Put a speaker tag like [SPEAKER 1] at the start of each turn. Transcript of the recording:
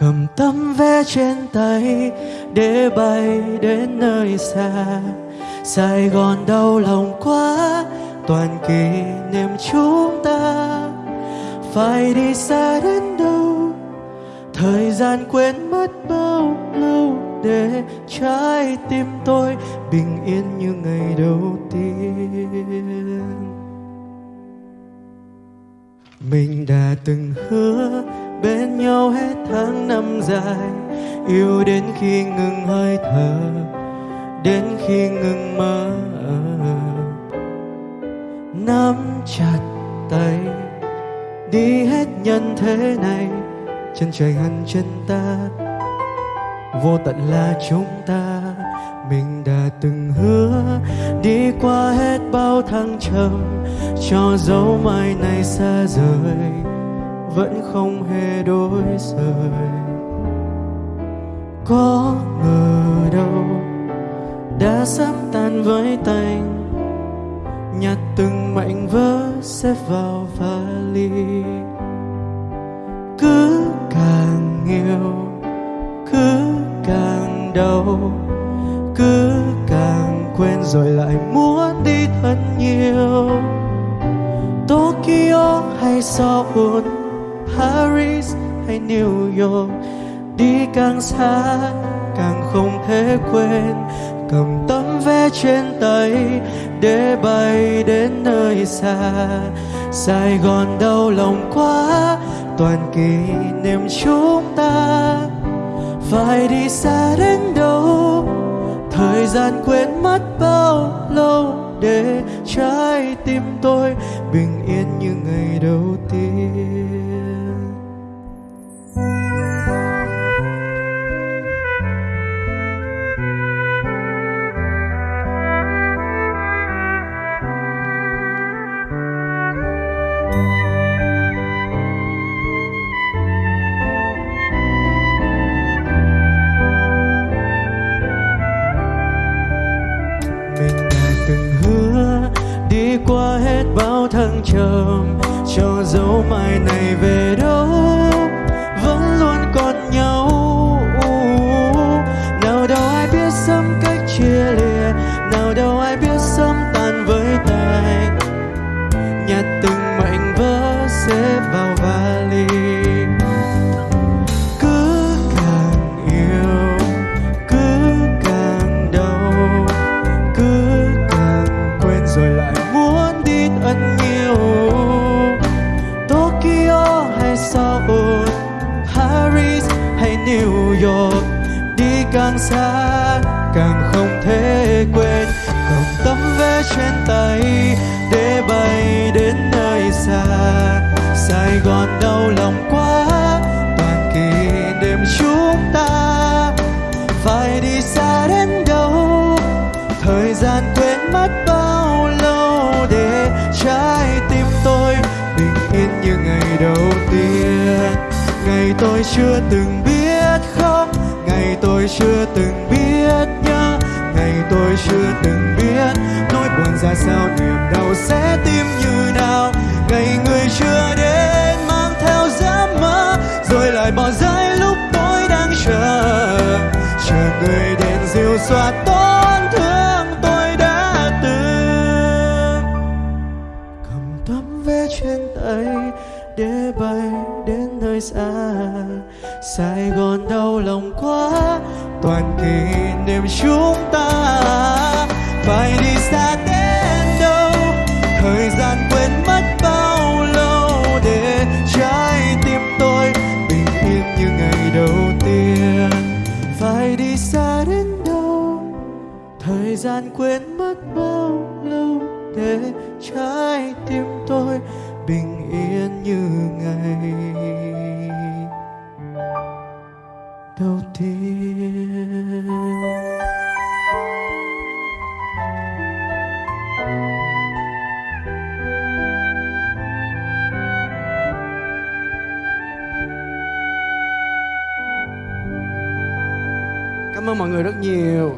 [SPEAKER 1] cầm tấm vé trên tay để bay đến nơi xa. Sài gòn đau lòng quá, toàn kỷ niệm chúng ta. Phải đi xa đến đâu? Thời gian quên mất bao lâu để trái tim tôi bình yên như ngày đầu tiên. Mình đã từng hứa bên nhau hết tháng năm dài, yêu đến khi ngừng hơi thở, đến khi ngừng mơ nắm chặt tay, đi hết nhân thế này, chân trời hằn chân ta. Vô tận là chúng ta, mình đã từng hứa, đi qua hết bao thăng trầm, cho dấu mai này xa rời vẫn không hề đổi rời. Có ngờ đâu đã sắp tan với tành nhặt từng mảnh vỡ xếp vào vali cứ càng yêu cứ càng đau, cứ càng quên rồi lại muốn đi thật nhiều. Tokyo hay Seoul Paris hay New York, đi càng xa càng không thể quên. Cầm tấm vé trên tay để bay đến nơi xa. Sài Gòn đau lòng quá, toàn kỷ niệm chúng ta. Phải đi xa đến đâu? Thời gian quên mất bao lâu để trái tim tôi bình yên như ngày đầu tiên. Qua hết bao thăng trầm cho dấu mai này về New York. Đi càng xa, càng không thể quên. Cầm tấm vé trên tay để bay đến nơi xa. Sài Gòn đau lòng quá, toàn kỷ niệm chúng ta. Phải đi xa đến đâu? Thời gian quên mất bao lâu để trái tim tôi bình yên như ngày đầu tiên. Ngày tôi chưa từng biết chưa từng biết nhớ ngày tôi chưa từng biết, nỗi buồn ra sao, niềm đau sẽ tim như nào. Ngày người chưa đến, mang theo giấc mơ, rồi lại bỏ rơi lúc tôi đang chờ. Chờ người đến dịu xóa tổn thương, tôi đã từng cầm tấm vé trên tay để bay đến nơi xa. Sài Gòn đau lòng quá toàn kỷ niệm chúng ta phải đi xa đến đâu? Thời gian quên mất bao lâu để trái tim tôi bình yên như ngày đầu tiên? Phải đi xa đến đâu? Thời gian quên mất bao lâu để trái tim tôi bình yên như ngày cảm ơn mọi người rất nhiều.